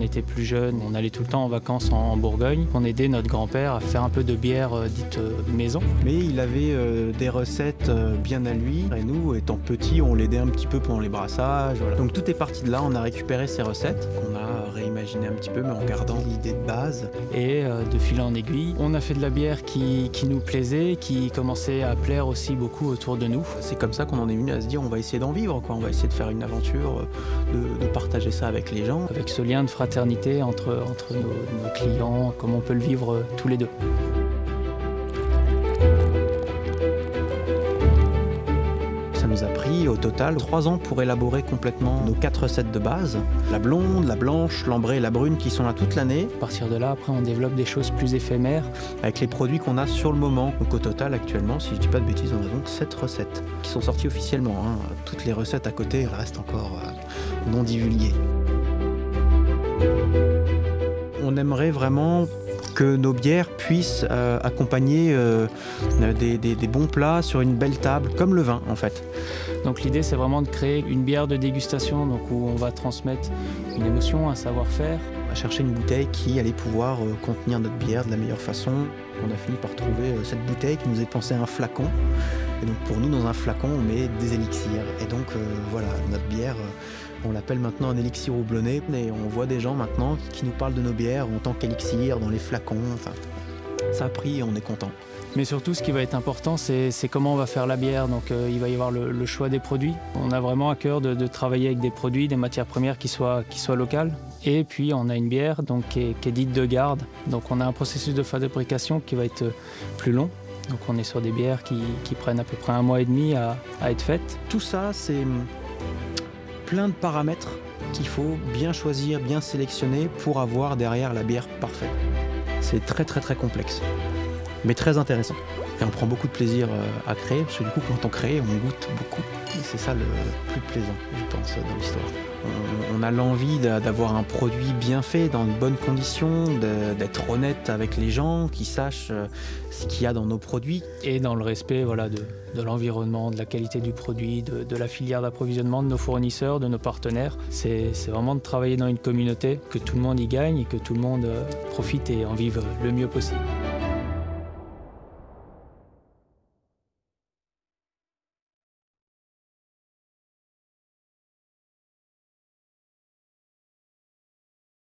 était plus jeune, on allait tout le temps en vacances en, Bourgogne. On aidait notre grand-père à faire un peu de bière euh, dite euh, maison. Mais il avait euh, des recettes bien à lui. Et nous, étant petits, on l'aidait un petit peu pendant les brassages. Donc tout est parti de là. On a récupéré ces recettes réimaginées un petit peu, mais en gardant l'idée de base. Et de fil en aiguille, on a fait de la bière qui, nous plaisait, qui commençait à plaire aussi beaucoup autour de nous. C'est comme ça qu'on en est venu à se dire on va essayer d'en vivre, quoi. on va essayer de faire une aventure, de, de partager ça avec les gens. Avec ce lien de fraternité entre, entre nos, clients, comme on peut le vivre euh, tous les deux. Pris au total trois ans pour élaborer complètement nos quatre recettes de base. La blonde, la blanche, l'ambrée et la brune qui sont là toute l'année. À partir de là, après, on développe des choses plus éphémères. Avec les produits qu'on a sur le moment. Donc au total, actuellement, si je dis pas de bêtises, on a donc sept recettes qui sont sorties officiellement. Hein. Toutes les recettes à côté restent encore euh, non divulguées. On aimerait vraiment que nos bières puissent euh, accompagner euh, des, bons plats sur une belle table, comme le vin en fait. Donc l'idée c'est vraiment de créer une bière de dégustation donc, où on va transmettre une émotion, un savoir-faire. On va chercher une bouteille qui allait pouvoir euh, contenir notre bière de la meilleure façon. On a fini par trouver cette bouteille qui nous est pensée un flacon. Et donc pour nous dans un flacon on met des élixirs. Et donc voilà, notre bière on l'appelle maintenant un élixir houblonné et on voit des gens maintenant qui nous parlent de nos bières en tant qu'élixir dans les flacons. Ça a pris et on est content. Mais surtout, ce qui va être important, c'est comment on va faire la bière. Donc, euh, il va y avoir le, choix des produits. On a vraiment à cœur de, travailler avec des produits, des matières premières qui soient, locales. Et puis, on a une bière donc, qui, est, dite de garde. Donc, on a un processus de fabrication qui va être plus long. Donc, on est sur des bières qui, prennent à peu près un mois et demi à, à être faites. Tout ça, c'est plein de paramètres qu'il faut bien choisir, bien sélectionner pour avoir derrière la bière parfaite. C'est très très très complexe, mais très intéressant. Et on prend beaucoup de plaisir euh, à créer, parce que du coup quand on crée, on goûte beaucoup. c'est ça le plus plaisant, je pense, dans l'histoire on, a l'envie d'avoir un produit bien fait, dans de bonnes conditions, d'être honnête avec les gens, qui sachent euh, ce qu'il y a dans nos produits. Et dans le respect voilà, de, l'environnement, de la qualité du produit, de, la filière d'approvisionnement, de nos fournisseurs, de nos partenaires. C'est vraiment de travailler dans une communauté, que tout le monde y gagne et que tout le monde euh, profite et en vive le mieux possible.